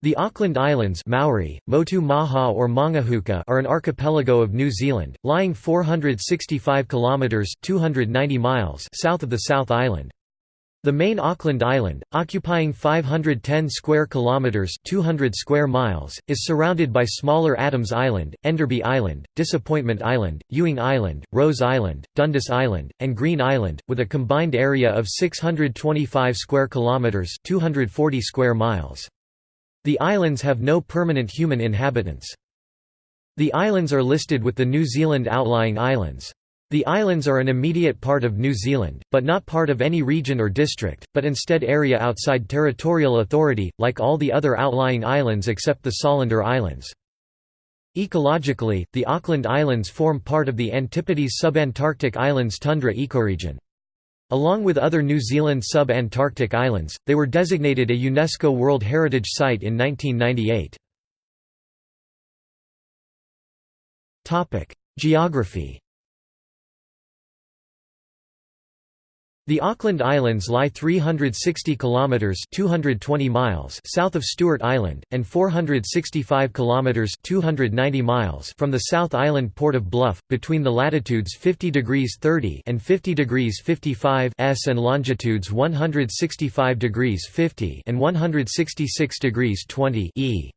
The Auckland Islands Maori, Motu Maha or Maungahuka are an archipelago of New Zealand, lying 465 kilometres 290 miles south of the South Island. The main Auckland Island, occupying 510 square kilometres 200 square miles, is surrounded by smaller Adams Island, Enderby Island, Disappointment Island, Ewing Island, Rose Island, Dundas Island, and Green Island, with a combined area of 625 square kilometres 240 square miles. The islands have no permanent human inhabitants. The islands are listed with the New Zealand outlying islands. The islands are an immediate part of New Zealand, but not part of any region or district, but instead area outside territorial authority, like all the other outlying islands except the Solander Islands. Ecologically, the Auckland Islands form part of the Antipodes subantarctic islands tundra ecoregion. Along with other New Zealand sub-Antarctic islands, they were designated a UNESCO World Heritage Site in 1998. Geography The Auckland Islands lie 360 kilometers (220 miles) south of Stewart Island and 465 kilometers (290 miles) from the South Island port of Bluff, between the latitudes 50 degrees 30 and 50 degrees 55 s and longitudes 165 degrees 50 and 166 degrees 20 e.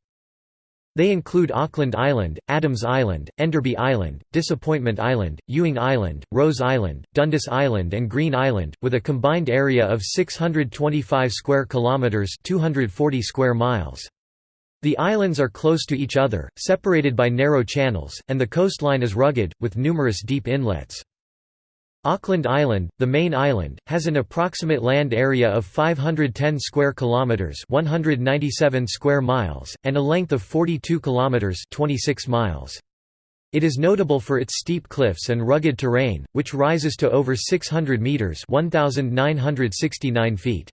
They include Auckland Island, Adams Island, Enderby Island, Disappointment Island, Ewing Island, Rose Island, Dundas Island and Green Island, with a combined area of 625 square kilometres 240 square miles. The islands are close to each other, separated by narrow channels, and the coastline is rugged, with numerous deep inlets. Auckland Island, the main island, has an approximate land area of 510 square kilometers, 197 square miles, and a length of 42 kilometers, 26 miles. It is notable for its steep cliffs and rugged terrain, which rises to over 600 meters, 1969 feet.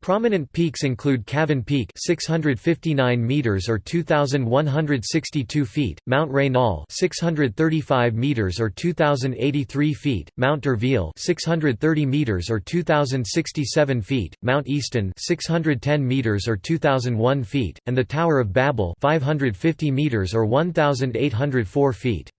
Prominent peaks include Cavern Peak 659 meters or 2162 feet, Mount Raynal 635 meters or 2083 feet, Mount D'Urville 630 meters or 2067 feet, Mount Easton 610 meters or 2001 feet, and the Tower of Babel 550 meters or 1804 feet.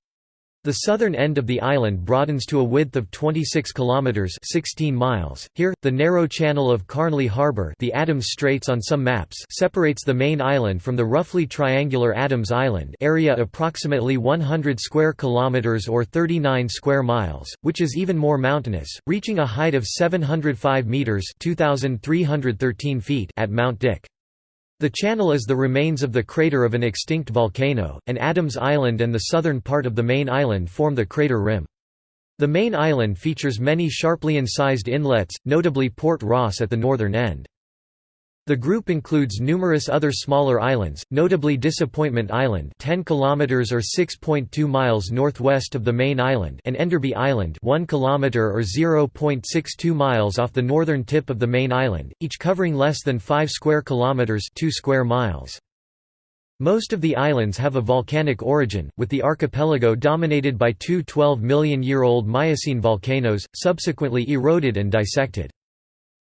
The southern end of the island broadens to a width of 26 kilometers (16 miles). Here, the narrow channel of Carnley Harbour, the Adams Straits on some maps, separates the main island from the roughly triangular Adams Island, area approximately 100 square kilometers or 39 square miles, which is even more mountainous, reaching a height of 705 meters (2313 feet) at Mount Dick. The channel is the remains of the crater of an extinct volcano, and Adams Island and the southern part of the main island form the crater rim. The main island features many sharply incised inlets, notably Port Ross at the northern end. The group includes numerous other smaller islands, notably Disappointment Island 10 km or 6.2 miles northwest of the main island and Enderby Island 1 km or 0.62 miles off the northern tip of the main island, each covering less than 5 square kilometers 2 square miles. Most of the islands have a volcanic origin, with the archipelago dominated by two 12 million year old Miocene volcanoes, subsequently eroded and dissected.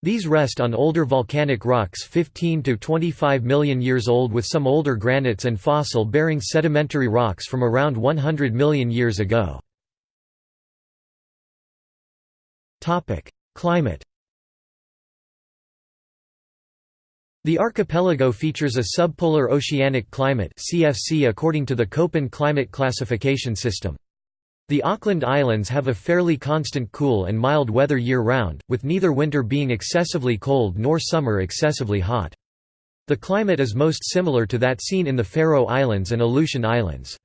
These rest on older volcanic rocks 15 to 25 million years old with some older granites and fossil-bearing sedimentary rocks from around 100 million years ago. Climate The archipelago features a subpolar oceanic climate CFC according to the Köppen climate classification system. The Auckland Islands have a fairly constant cool and mild weather year-round, with neither winter being excessively cold nor summer excessively hot. The climate is most similar to that seen in the Faroe Islands and Aleutian Islands.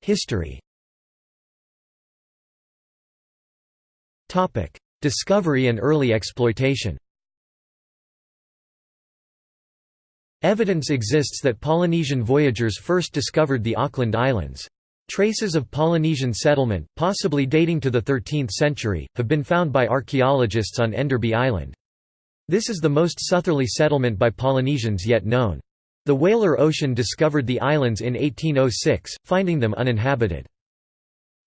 History Discovery and early exploitation Evidence exists that Polynesian voyagers first discovered the Auckland Islands. Traces of Polynesian settlement, possibly dating to the 13th century, have been found by archaeologists on Enderby Island. This is the most southerly settlement by Polynesians yet known. The Whaler Ocean discovered the islands in 1806, finding them uninhabited.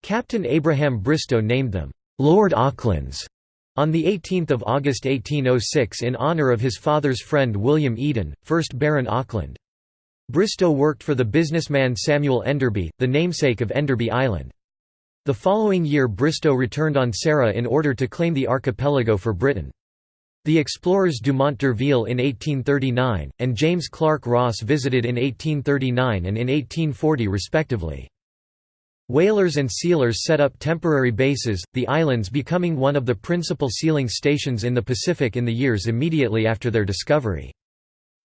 Captain Abraham Bristow named them, Lord Aucklands, On 18 August 1806 in honour of his father's friend William Eden, 1st Baron Auckland. Bristow worked for the businessman Samuel Enderby, the namesake of Enderby Island. The following year Bristow returned on Sarah in order to claim the archipelago for Britain. The explorers Dumont d'Urville in 1839, and James Clark Ross visited in 1839 and in 1840 respectively. Whalers and sealers set up temporary bases, the islands becoming one of the principal sealing stations in the Pacific in the years immediately after their discovery.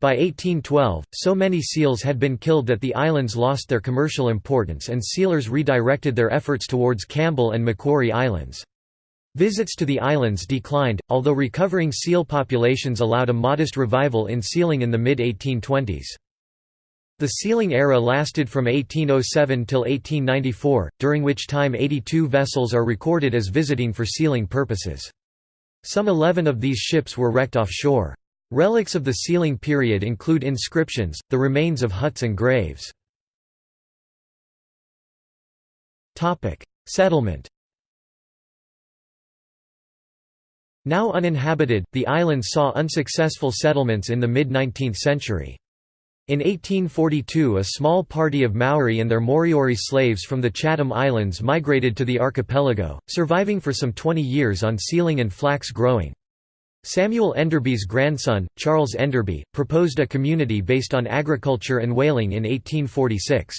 By 1812, so many seals had been killed that the islands lost their commercial importance and sealers redirected their efforts towards Campbell and Macquarie Islands. Visits to the islands declined, although recovering seal populations allowed a modest revival in sealing in the mid-1820s. The sealing era lasted from 1807 till 1894, during which time 82 vessels are recorded as visiting for sealing purposes. Some 11 of these ships were wrecked offshore. Relics of the sealing period include inscriptions, the remains of huts and graves. Settlement Now uninhabited, the islands saw unsuccessful settlements in the mid-19th century. In 1842 a small party of Maori and their Moriori slaves from the Chatham Islands migrated to the archipelago, surviving for some 20 years on sealing and flax growing. Samuel Enderby's grandson, Charles Enderby, proposed a community based on agriculture and whaling in 1846.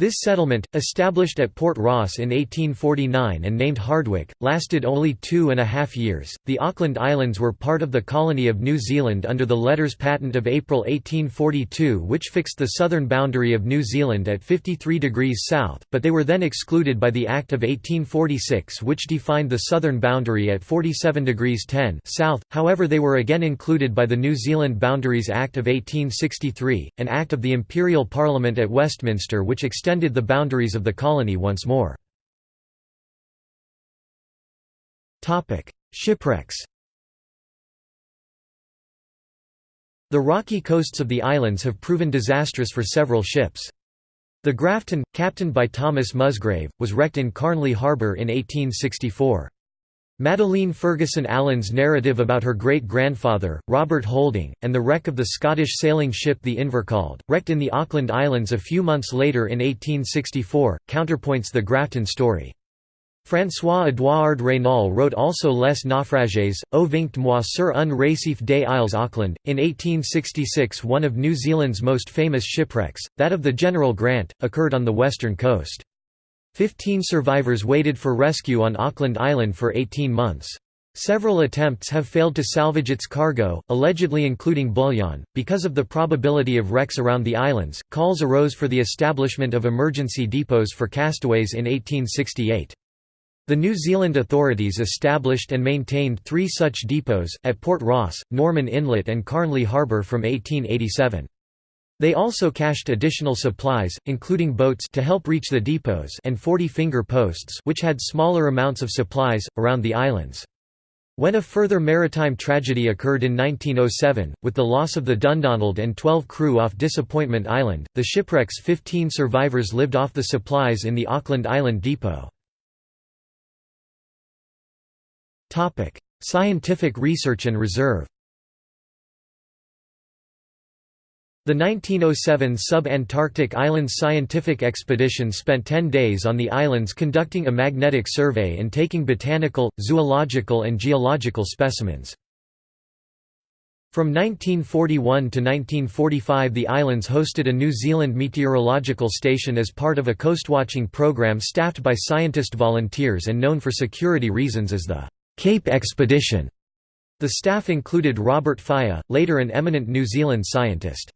This settlement, established at Port Ross in 1849 and named Hardwicke, lasted only two and a half years. The Auckland Islands were part of the colony of New Zealand under the Letters Patent of April 1842, which fixed the southern boundary of New Zealand at 53 degrees south, but they were then excluded by the Act of 1846, which defined the southern boundary at 47 degrees 10 south. However, they were again included by the New Zealand Boundaries Act of 1863, an act of the Imperial Parliament at Westminster which extended extended the boundaries of the colony once more. Shipwrecks The rocky coasts of the islands have proven disastrous for several ships. The Grafton, captained by Thomas Musgrave, was wrecked in Carnley Harbour in 1864. Madeleine Ferguson Allen's narrative about her great-grandfather, Robert Holding, and the wreck of the Scottish sailing ship the Invercauld, wrecked in the Auckland Islands a few months later in 1864, counterpoints the Grafton story. François-Édouard Raynal wrote also Les naufrages, ou vingt mois sur un récif des Isles Auckland. In 1866 one of New Zealand's most famous shipwrecks, that of the General Grant, occurred on the western coast. Fifteen survivors waited for rescue on Auckland Island for 18 months. Several attempts have failed to salvage its cargo, allegedly including bullion. Because of the probability of wrecks around the islands, calls arose for the establishment of emergency depots for castaways in 1868. The New Zealand authorities established and maintained three such depots, at Port Ross, Norman Inlet and Carnley Harbour from 1887. They also cached additional supplies, including boats to help reach the depots and 40-finger posts which had smaller amounts of supplies, around the islands. When a further maritime tragedy occurred in 1907, with the loss of the Dundonald and 12 crew off Disappointment Island, the shipwreck's 15 survivors lived off the supplies in the Auckland Island depot. Scientific research and reserve The 1907 Sub-Antarctic Islands Scientific Expedition spent 10 days on the islands conducting a magnetic survey and taking botanical, zoological and geological specimens. From 1941 to 1945 the islands hosted a New Zealand meteorological station as part of a coastwatching program staffed by scientist volunteers and known for security reasons as the Cape Expedition. The staff included Robert Falla, later an eminent New Zealand scientist.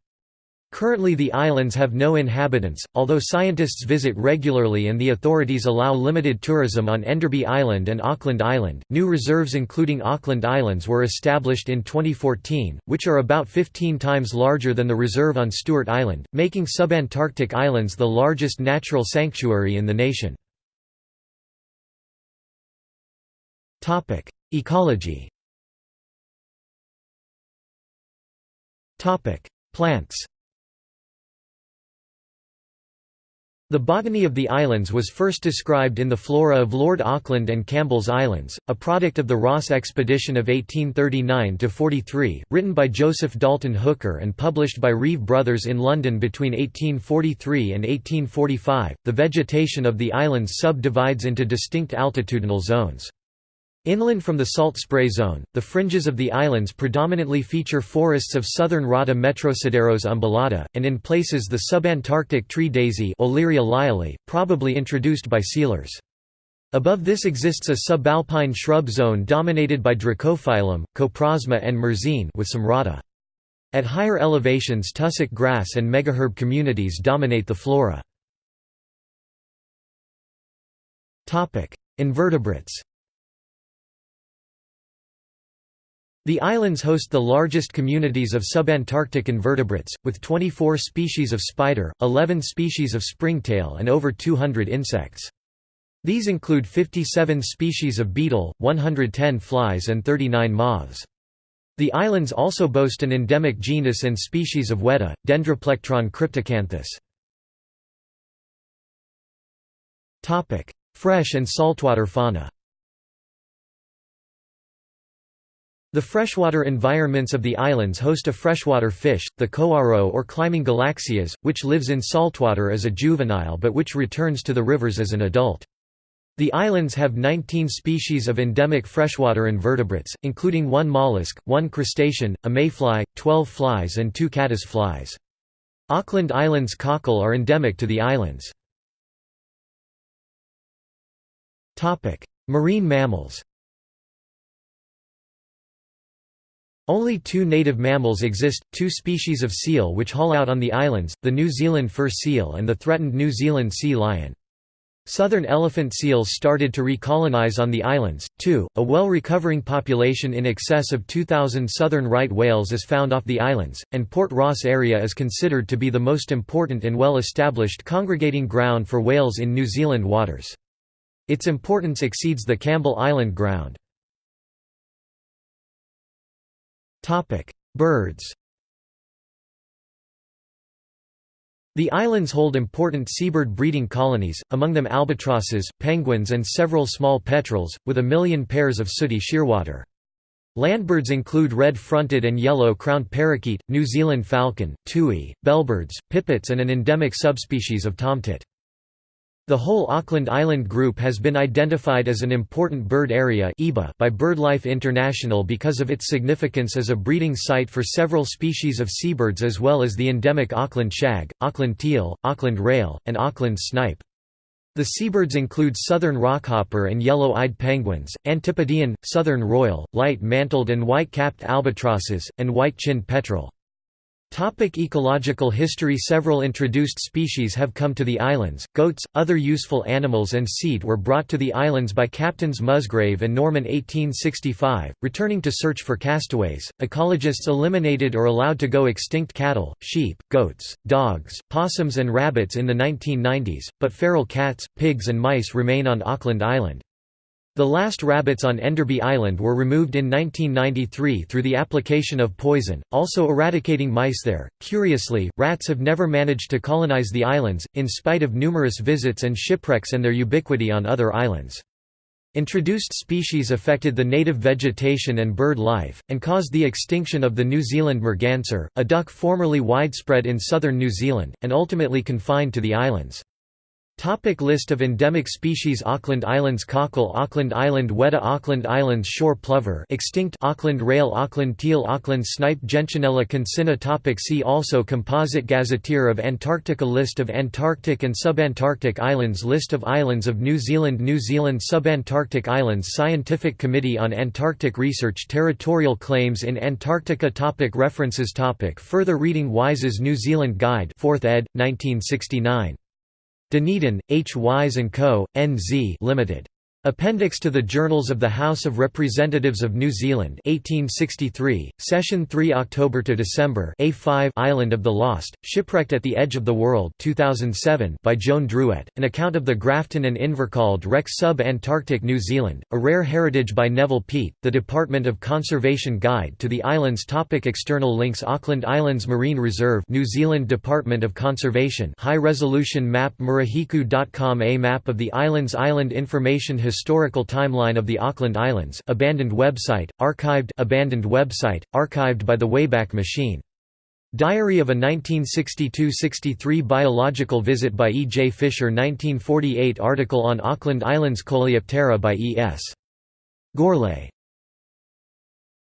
Currently the islands have no inhabitants, although scientists visit regularly and the authorities allow limited tourism on Enderby Island and Auckland Island. New reserves including Auckland Islands were established in 2014, which are about 15 times larger than the reserve on Stewart Island, making subantarctic islands the largest natural sanctuary in the nation. Topic: Ecology. Topic: Plants. The botany of the islands was first described in the Flora of Lord Auckland and Campbell's Islands, a product of the Ross expedition of 1839–43, written by Joseph Dalton Hooker and published by Reeve Brothers in London between 1843 and 1845. The vegetation of the islands subdivides into distinct altitudinal zones. Inland from the salt spray zone, the fringes of the islands predominantly feature forests of southern Rata Metrosideros umbellata, and in places the subantarctic tree daisy probably introduced by sealers. Above this exists a subalpine shrub zone dominated by Dracophyllum, Coprosma and Myrsine with some Rata. At higher elevations tussock grass and megaherb communities dominate the flora. Invertebrates The islands host the largest communities of subantarctic invertebrates, with 24 species of spider, 11 species of springtail and over 200 insects. These include 57 species of beetle, 110 flies and 39 moths. The islands also boast an endemic genus and species of weta, Dendroplectron cryptocanthus. Fresh and saltwater fauna The freshwater environments of the islands host a freshwater fish, the koaro or climbing galaxias, which lives in saltwater as a juvenile but which returns to the rivers as an adult. The islands have 19 species of endemic freshwater invertebrates, including one mollusk, one crustacean, a mayfly, 12 flies and two caddis flies. Auckland Islands cockle are endemic to the islands. Marine mammals Only two native mammals exist, two species of seal which haul out on the islands, the New Zealand fur seal and the threatened New Zealand sea lion. Southern elephant seals started to recolonize on the islands, too. A well recovering population in excess of 2,000 southern right whales is found off the islands, and Port Ross area is considered to be the most important and well established congregating ground for whales in New Zealand waters. Its importance exceeds the Campbell Island ground. Birds The islands hold important seabird breeding colonies, among them albatrosses, penguins and several small petrels, with a million pairs of sooty shearwater. Landbirds include red-fronted and yellow-crowned parakeet, New Zealand falcon, tui, bellbirds, pipits and an endemic subspecies of tomtit. The whole Auckland Island group has been identified as an important bird area by BirdLife International because of its significance as a breeding site for several species of seabirds as well as the endemic Auckland shag, Auckland teal, Auckland rail, and Auckland snipe. The seabirds include southern rockhopper and yellow-eyed penguins, Antipodean, southern royal, light-mantled and white-capped albatrosses, and white-chinned petrel. Topic ecological history Several introduced species have come to the islands, goats, other useful animals and seed were brought to the islands by Captains Musgrave and Norman 1865, returning to search for castaways. Ecologists eliminated or allowed to go extinct cattle, sheep, goats, dogs, possums and rabbits in the 1990s, but feral cats, pigs and mice remain on Auckland Island. The last rabbits on Enderby Island were removed in 1993 through the application of poison, also eradicating mice there. Curiously, rats have never managed to colonize the islands, in spite of numerous visits and shipwrecks and their ubiquity on other islands. Introduced species affected the native vegetation and bird life, and caused the extinction of the New Zealand merganser, a duck formerly widespread in southern New Zealand, and ultimately confined to the islands. Topic list of endemic species Auckland Islands cockle Auckland Island weta Auckland Islands shore plover extinct Auckland rail Auckland teal Auckland snipe Gentianella concinna topic See also Composite Gazetteer of Antarctica List of Antarctic and subantarctic islands List of islands of New Zealand New Zealand subantarctic islands Scientific Committee on Antarctic Research Territorial claims in Antarctica topic References topic Further reading Wise's New Zealand Guide 4th ed., 1969. Dunedin, H. Wise & Co., N.Z. Limited. Appendix to the Journals of the House of Representatives of New Zealand 1863, Session 3 October to December A5 Island of the Lost, Shipwrecked at the Edge of the World 2007 by Joan Druett, an account of the Grafton and Invercauld wreck sub-Antarctic New Zealand, A Rare Heritage by Neville Peat, The Department of Conservation Guide to the Islands Topic External links Auckland Islands Marine Reserve New Zealand Department of Conservation High-resolution map murihiku.com A map of the islands Island information historical timeline of the Auckland Islands abandoned website, archived abandoned website, archived by the Wayback Machine. Diary of a 1962–63 biological visit by E. J. Fisher 1948 article on Auckland Islands Coleoptera by E. S. Gourlay